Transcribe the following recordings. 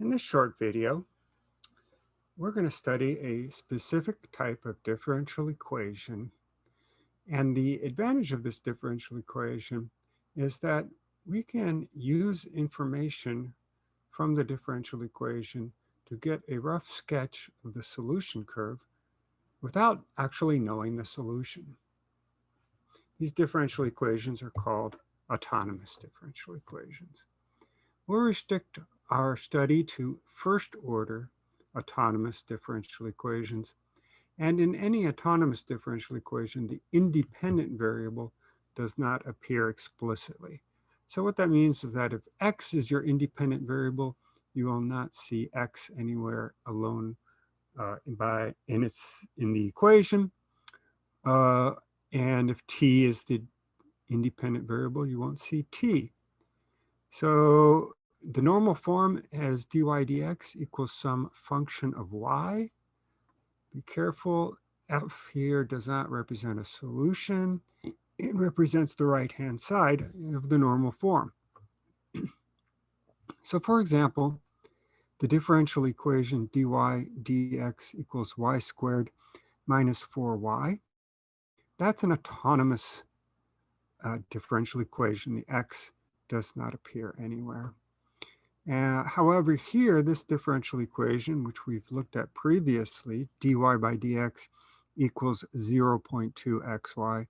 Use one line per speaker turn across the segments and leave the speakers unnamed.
In this short video, we're going to study a specific type of differential equation. And the advantage of this differential equation is that we can use information from the differential equation to get a rough sketch of the solution curve without actually knowing the solution. These differential equations are called autonomous differential equations. We'll restrict our study to first order autonomous differential equations. And in any autonomous differential equation, the independent variable does not appear explicitly. So what that means is that if x is your independent variable, you will not see x anywhere alone uh, by in its in the equation. Uh, and if t is the independent variable, you won't see t. So the normal form as dy dx equals some function of y. Be careful, f here does not represent a solution. It represents the right-hand side of the normal form. so for example, the differential equation dy dx equals y squared minus 4y. That's an autonomous uh, differential equation. The x does not appear anywhere. Uh, however, here, this differential equation, which we've looked at previously, dy by dx equals 0.2xy,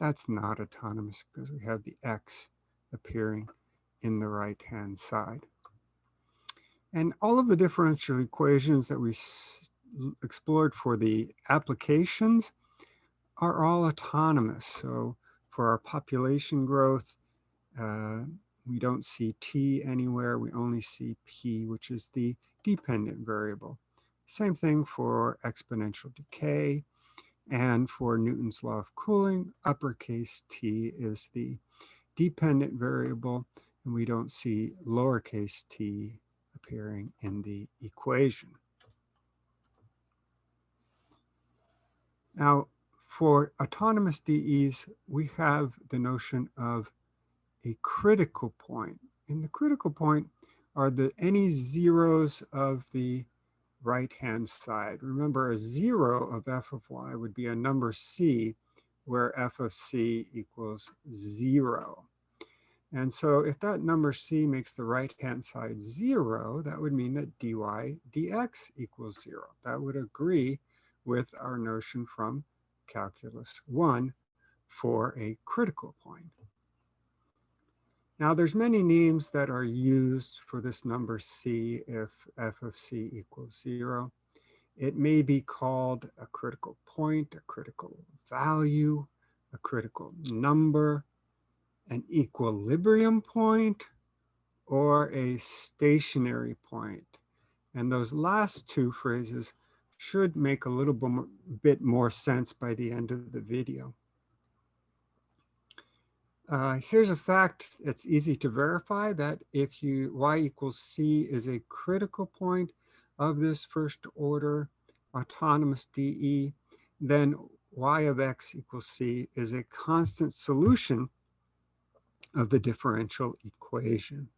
that's not autonomous because we have the x appearing in the right-hand side. And all of the differential equations that we explored for the applications are all autonomous. So for our population growth, uh, we don't see t anywhere. We only see p, which is the dependent variable. Same thing for exponential decay. And for Newton's law of cooling, uppercase t is the dependent variable, and we don't see lowercase t appearing in the equation. Now, for autonomous DEs, we have the notion of a critical point. And the critical point are the any zeros of the right-hand side. Remember, a zero of f of y would be a number c, where f of c equals zero. And so if that number c makes the right-hand side zero, that would mean that dy dx equals zero. That would agree with our notion from calculus one for a critical point. Now there's many names that are used for this number c if f of c equals zero. It may be called a critical point, a critical value, a critical number, an equilibrium point, or a stationary point. And those last two phrases should make a little bit more sense by the end of the video. Uh, here's a fact that's easy to verify that if you y equals c is a critical point of this first order autonomous DE, then y of x equals c is a constant solution of the differential equation.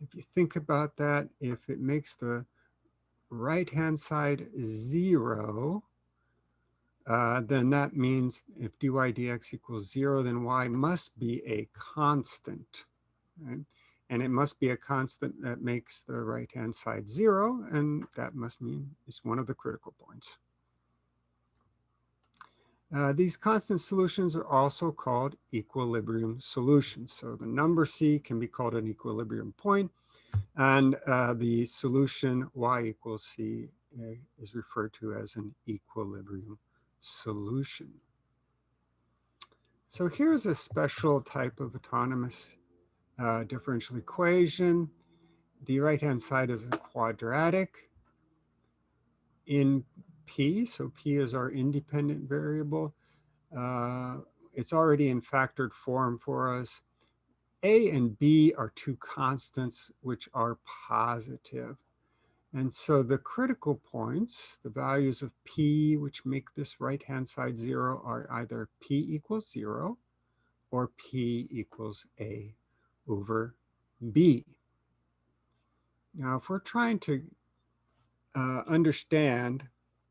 If you think about that, if it makes the right-hand side zero, uh, then that means if dy dx equals zero, then y must be a constant. Right? And it must be a constant that makes the right-hand side zero, and that must mean it's one of the critical points. Uh, these constant solutions are also called equilibrium solutions. So the number c can be called an equilibrium point, and uh, the solution y equals c uh, is referred to as an equilibrium solution. So here's a special type of autonomous uh, differential equation. The right-hand side is a quadratic in P. So P is our independent variable. Uh, it's already in factored form for us. A and B are two constants which are positive. And so the critical points, the values of P, which make this right-hand side zero, are either P equals zero or P equals A over B. Now, if we're trying to uh, understand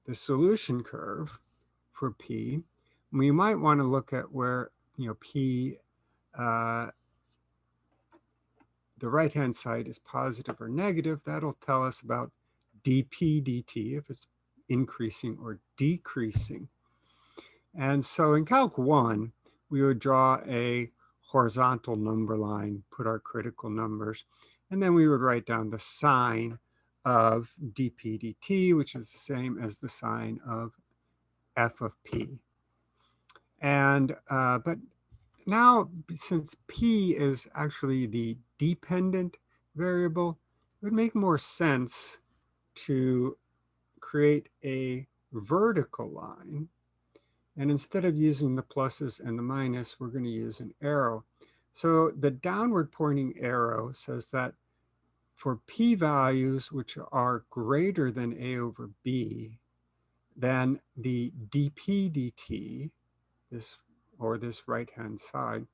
the solution curve for P, we might want to look at where, you know, P, uh, the right-hand side is positive or negative. That'll tell us about dp dt, if it's increasing or decreasing. And so in Calc 1, we would draw a horizontal number line, put our critical numbers, and then we would write down the sign of dp dt, which is the same as the sign of f of p. And, uh, but now, since p is actually the dependent variable, it would make more sense to create a vertical line. And instead of using the pluses and the minus, we're going to use an arrow. So the downward pointing arrow says that for p-values which are greater than a over b, then the dp dt, this or this right-hand side,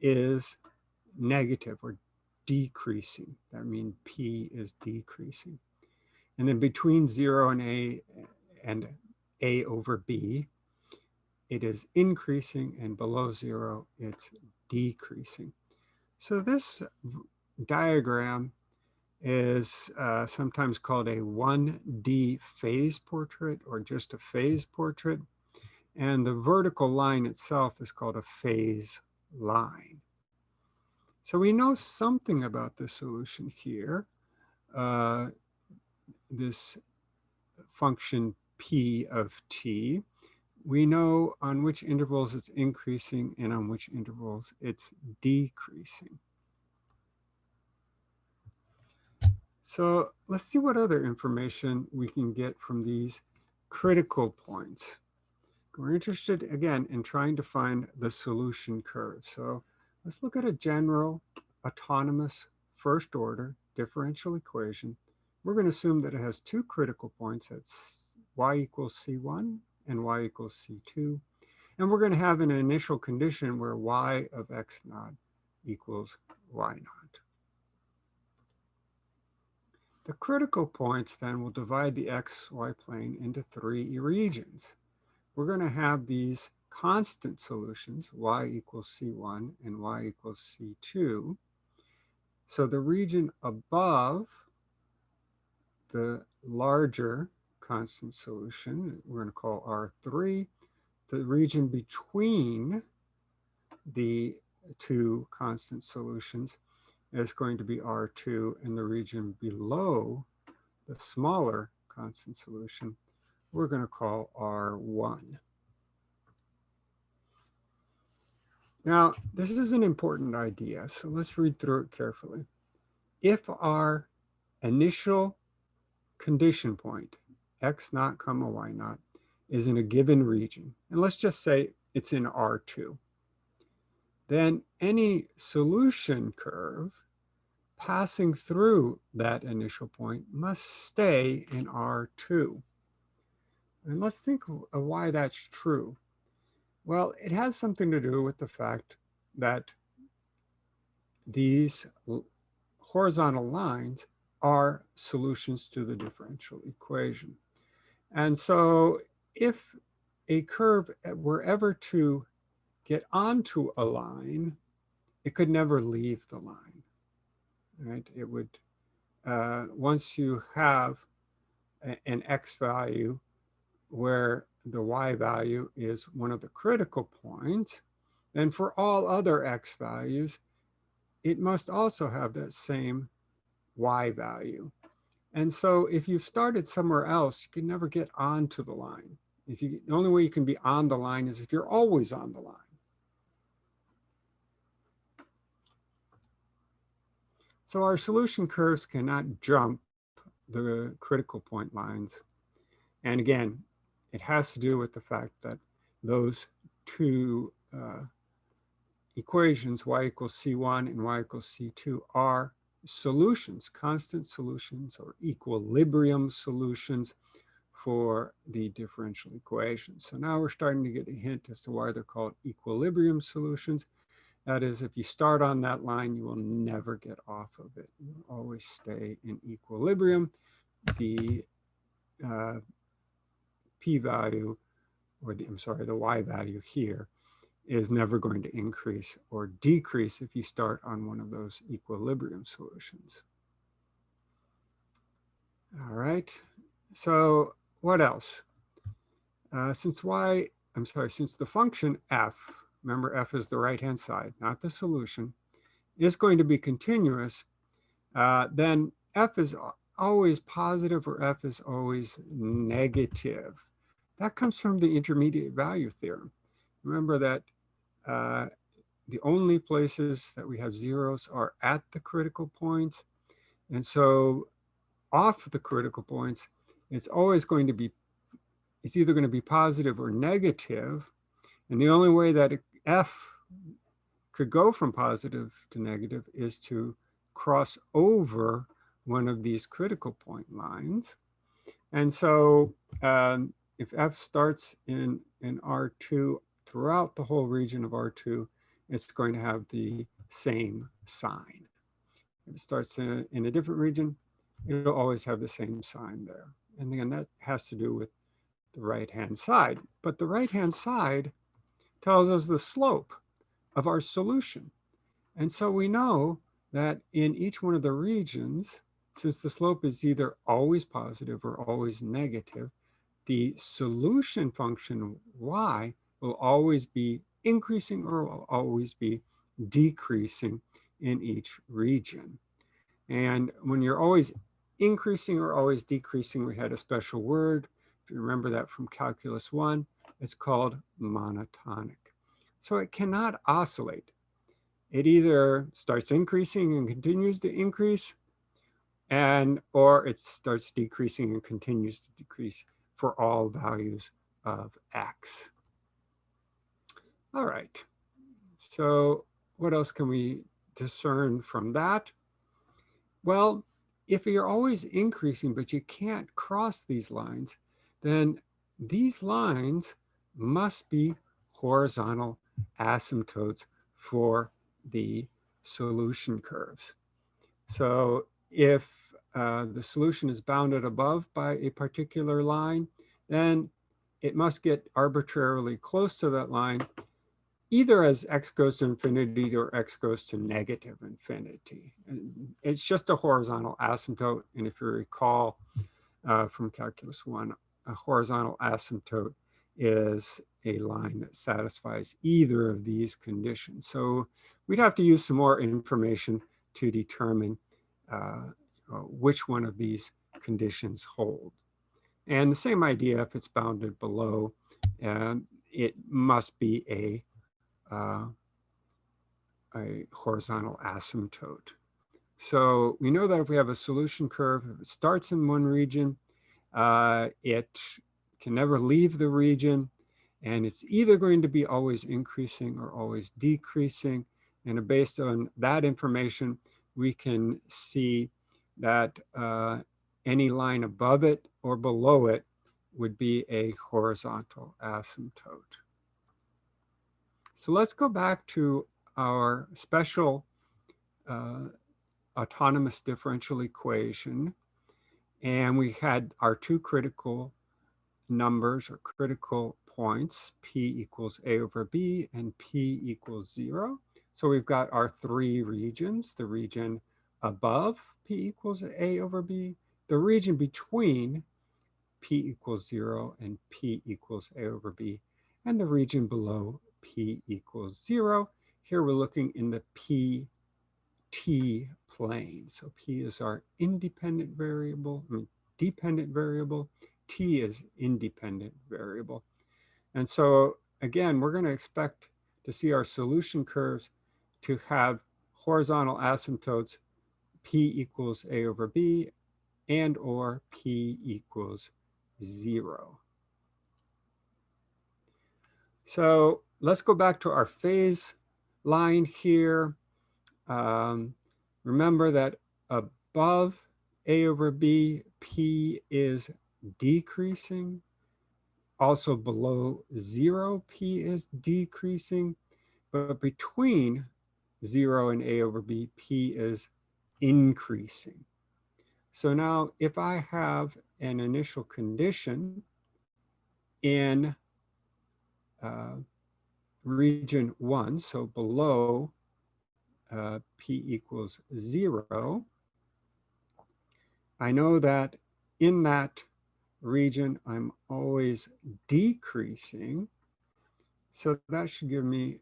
is negative or decreasing. That means p is decreasing. And then between zero and a and a over b, it is increasing and below zero, it's decreasing. So this diagram is uh, sometimes called a 1D phase portrait or just a phase portrait. And the vertical line itself is called a phase line. So we know something about the solution here. Uh, this function p of t. We know on which intervals it's increasing and on which intervals it's decreasing. So let's see what other information we can get from these critical points. We're interested, again, in trying to find the solution curve. So let's look at a general autonomous first order differential equation. We're going to assume that it has two critical points at y equals c1 and y equals c2. And we're going to have an initial condition where y of x naught equals y naught. The critical points then will divide the xy plane into three regions. We're going to have these constant solutions, y equals c1 and y equals c2. So the region above the larger constant solution, we're going to call R3, the region between the two constant solutions is going to be R2 and the region below the smaller constant solution, we're going to call R1. Now, this is an important idea, so let's read through it carefully. If our initial condition point, x naught comma y naught, is in a given region, and let's just say it's in R2, then any solution curve passing through that initial point must stay in R2. And let's think of why that's true. Well, it has something to do with the fact that these horizontal lines are solutions to the differential equation. And so if a curve were ever to get onto a line, it could never leave the line right? It would, uh, once you have a, an x value where the y value is one of the critical points, then for all other x values, it must also have that same y value. And so if you've started somewhere else, you can never get onto the line. If you, the only way you can be on the line is if you're always on the line. So our solution curves cannot jump the critical point lines. And again, it has to do with the fact that those two uh, equations, y equals c1 and y equals c2, are solutions, constant solutions or equilibrium solutions for the differential equations. So now we're starting to get a hint as to why they're called equilibrium solutions. That is, if you start on that line, you will never get off of it. You always stay in equilibrium. The uh, p-value, or the, I'm sorry, the y value here is never going to increase or decrease if you start on one of those equilibrium solutions. All right, so what else? Uh, since y, I'm sorry, since the function f remember f is the right-hand side, not the solution, is going to be continuous, uh, then f is always positive or f is always negative. That comes from the intermediate value theorem. Remember that uh, the only places that we have zeros are at the critical points. And so off the critical points, it's always going to be, it's either going to be positive or negative. And the only way that F could go from positive to negative is to cross over one of these critical point lines. And so um, if F starts in, in R2 throughout the whole region of R2, it's going to have the same sign. If it starts in a, in a different region, it'll always have the same sign there. And again, that has to do with the right-hand side. But the right-hand side tells us the slope of our solution. And so we know that in each one of the regions, since the slope is either always positive or always negative, the solution function y will always be increasing or will always be decreasing in each region. And when you're always increasing or always decreasing, we had a special word. If you remember that from calculus one, it's called monotonic. So it cannot oscillate. It either starts increasing and continues to increase, and or it starts decreasing and continues to decrease for all values of x. All right, so what else can we discern from that? Well, if you're always increasing, but you can't cross these lines, then these lines must be horizontal asymptotes for the solution curves. So if uh, the solution is bounded above by a particular line, then it must get arbitrarily close to that line, either as x goes to infinity or x goes to negative infinity. And it's just a horizontal asymptote. And if you recall uh, from calculus one, a horizontal asymptote is a line that satisfies either of these conditions. So we'd have to use some more information to determine uh, uh, which one of these conditions hold. And the same idea if it's bounded below, uh, it must be a, uh, a horizontal asymptote. So we know that if we have a solution curve, if it starts in one region, uh, it can never leave the region. And it's either going to be always increasing or always decreasing. And based on that information, we can see that uh, any line above it or below it would be a horizontal asymptote. So let's go back to our special uh, autonomous differential equation. And we had our two critical numbers or critical points, p equals a over b and p equals zero. So we've got our three regions, the region above p equals a over b, the region between p equals zero and p equals a over b, and the region below p equals zero. Here we're looking in the p t plane. So p is our independent variable, I mean, dependent variable, t is independent variable. And so again, we're going to expect to see our solution curves to have horizontal asymptotes p equals a over b and or p equals zero. So let's go back to our phase line here. Um, remember that above a over b, p is decreasing. Also below zero, P is decreasing, but between zero and A over B, P is increasing. So now if I have an initial condition in uh, region one, so below uh, P equals zero, I know that in that region, I'm always decreasing. So that should give me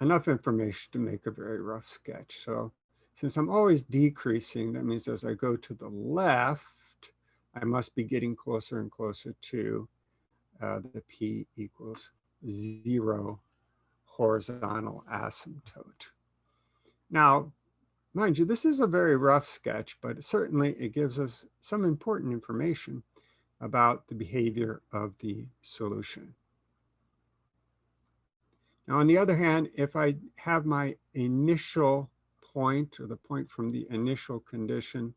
enough information to make a very rough sketch. So since I'm always decreasing, that means as I go to the left, I must be getting closer and closer to uh, the P equals zero horizontal asymptote. Now, mind you, this is a very rough sketch, but certainly it gives us some important information about the behavior of the solution. Now, on the other hand, if I have my initial point or the point from the initial condition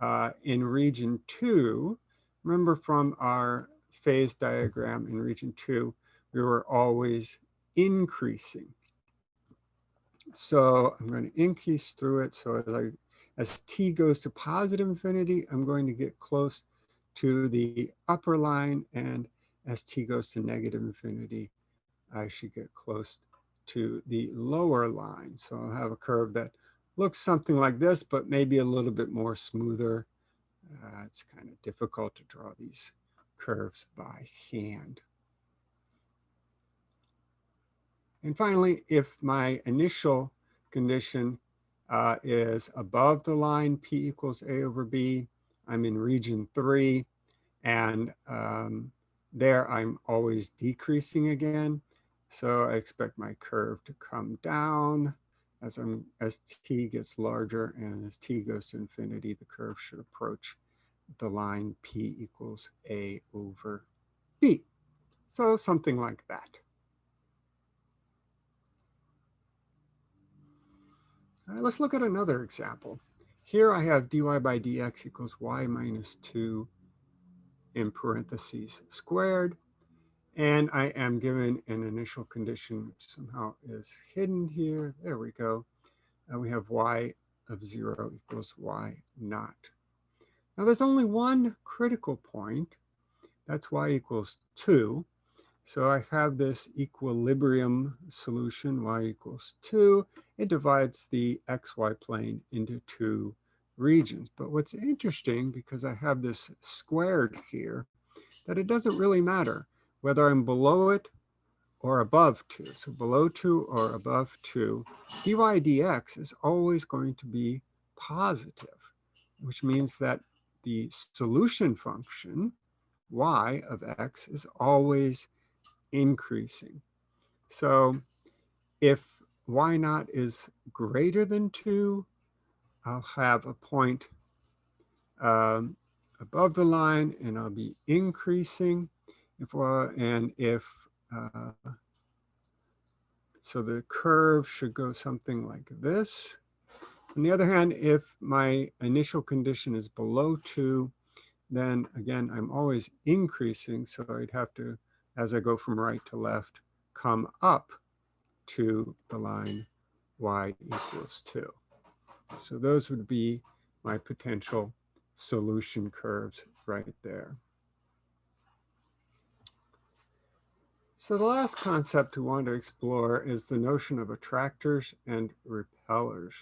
uh, in region two, remember from our phase diagram in region two, we were always increasing. So I'm going to increase through it. So as, I, as t goes to positive infinity, I'm going to get close to the upper line. And as t goes to negative infinity, I should get close to the lower line. So I'll have a curve that looks something like this, but maybe a little bit more smoother. Uh, it's kind of difficult to draw these curves by hand. And finally, if my initial condition uh, is above the line P equals A over B, I'm in region three, and um, there I'm always decreasing again. So I expect my curve to come down as I'm as t gets larger and as t goes to infinity, the curve should approach the line p equals a over b. So something like that. All right, let's look at another example. Here I have dy by dx equals y minus 2 in parentheses squared. And I am given an initial condition, which somehow is hidden here. There we go. And we have y of 0 equals y naught. Now there's only one critical point. That's y equals 2. So I have this equilibrium solution, y equals 2. It divides the xy plane into two regions. But what's interesting, because I have this squared here, that it doesn't really matter whether I'm below it or above 2. So below 2 or above 2, dy dx is always going to be positive, which means that the solution function, y of x, is always increasing. So if y naught is greater than 2, I'll have a point um, above the line and I'll be increasing. If uh, and if uh, so the curve should go something like this. On the other hand, if my initial condition is below two, then again, I'm always increasing. So I'd have to, as I go from right to left, come up to the line y equals two. So those would be my potential solution curves right there. So the last concept we want to explore is the notion of attractors and repellers.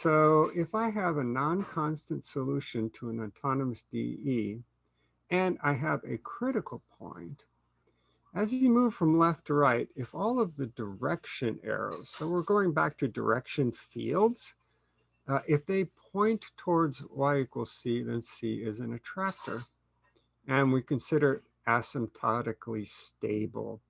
So if I have a non-constant solution to an autonomous DE, and I have a critical point, as you move from left to right, if all of the direction arrows, so we're going back to direction fields, uh, if they point towards y equals c, then c is an attractor. And we consider asymptotically stable.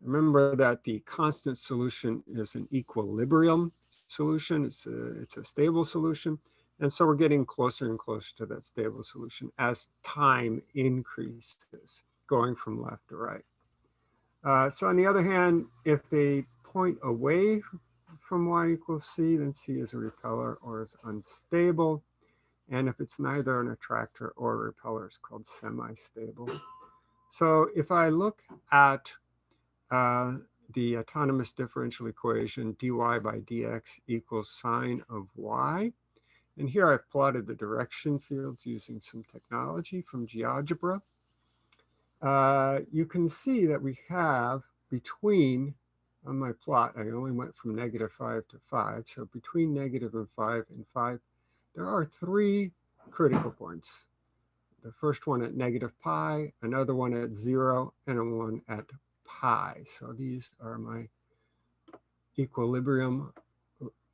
Remember that the constant solution is an equilibrium solution. It's a, it's a stable solution. And so we're getting closer and closer to that stable solution as time increases, going from left to right. Uh, so on the other hand, if they point away from y equals c, then c is a repeller or is unstable. And if it's neither an attractor or a repeller, it's called semi-stable. So if I look at uh, the autonomous differential equation dy by dx equals sine of y. And here I've plotted the direction fields using some technology from GeoGebra. Uh, you can see that we have between, on my plot, I only went from negative 5 to 5. So between negative and 5 and 5, there are three critical points. The first one at negative pi, another one at 0, and a one at pi. So these are my equilibrium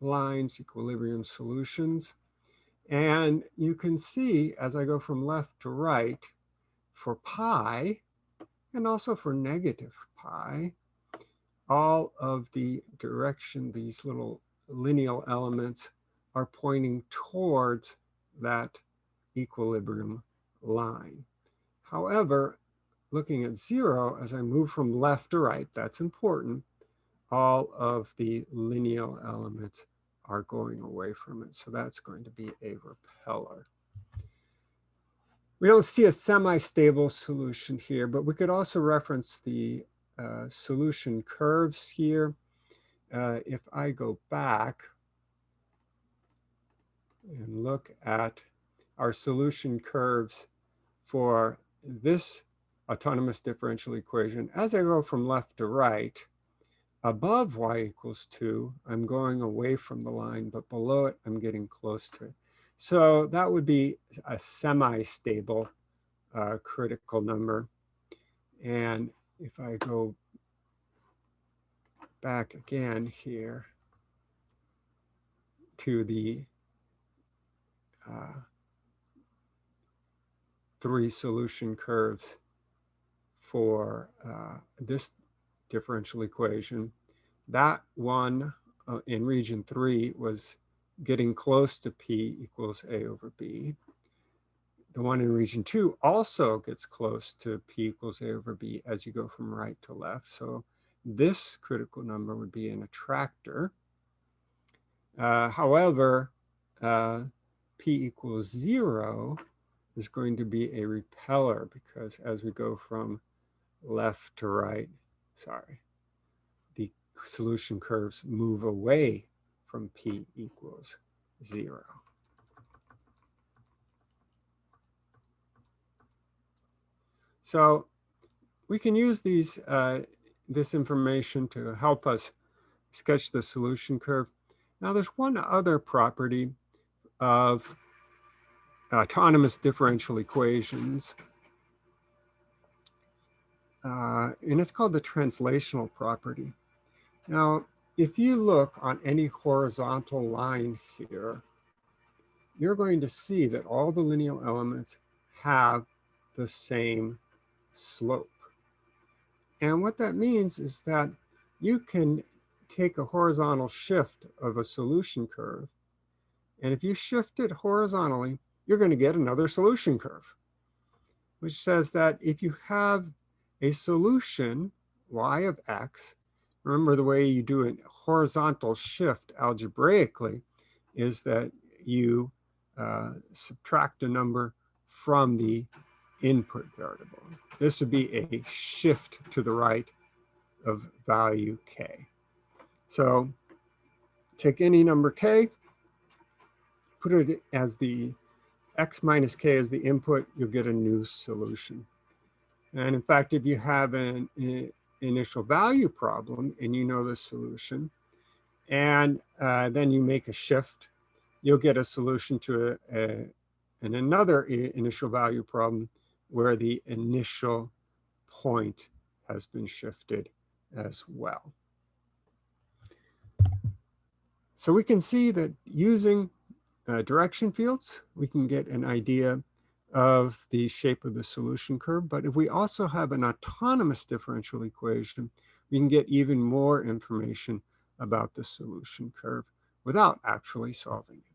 lines, equilibrium solutions. And you can see as I go from left to right for pi and also for negative pi, all of the direction, these little lineal elements are pointing towards that equilibrium line. However, looking at zero, as I move from left to right, that's important, all of the lineal elements are going away from it. So that's going to be a repeller. We don't see a semi-stable solution here, but we could also reference the uh, solution curves here. Uh, if I go back and look at our solution curves for this autonomous differential equation, as I go from left to right, above y equals 2, I'm going away from the line, but below it, I'm getting close to it. So that would be a semi-stable uh, critical number. And if I go back again here to the uh, three solution curves for uh, this differential equation. That one uh, in region three was getting close to P equals A over B. The one in region two also gets close to P equals A over B as you go from right to left. So this critical number would be an attractor. Uh, however, uh, P equals zero is going to be a repeller because as we go from left to right, sorry, the solution curves move away from P equals zero. So we can use these, uh, this information to help us sketch the solution curve. Now there's one other property of autonomous differential equations uh, and it's called the translational property. Now, if you look on any horizontal line here, you're going to see that all the lineal elements have the same slope. And what that means is that you can take a horizontal shift of a solution curve, and if you shift it horizontally, you're going to get another solution curve, which says that if you have a solution, y of x, remember the way you do a horizontal shift algebraically is that you uh, subtract a number from the input variable. This would be a shift to the right of value k. So take any number k, put it as the x minus k is the input, you'll get a new solution. And in fact, if you have an, initial value problem and you know the solution, and uh, then you make a shift, you'll get a solution to a, a, an another initial value problem where the initial point has been shifted as well. So we can see that using uh, direction fields, we can get an idea of the shape of the solution curve. But if we also have an autonomous differential equation, we can get even more information about the solution curve without actually solving it.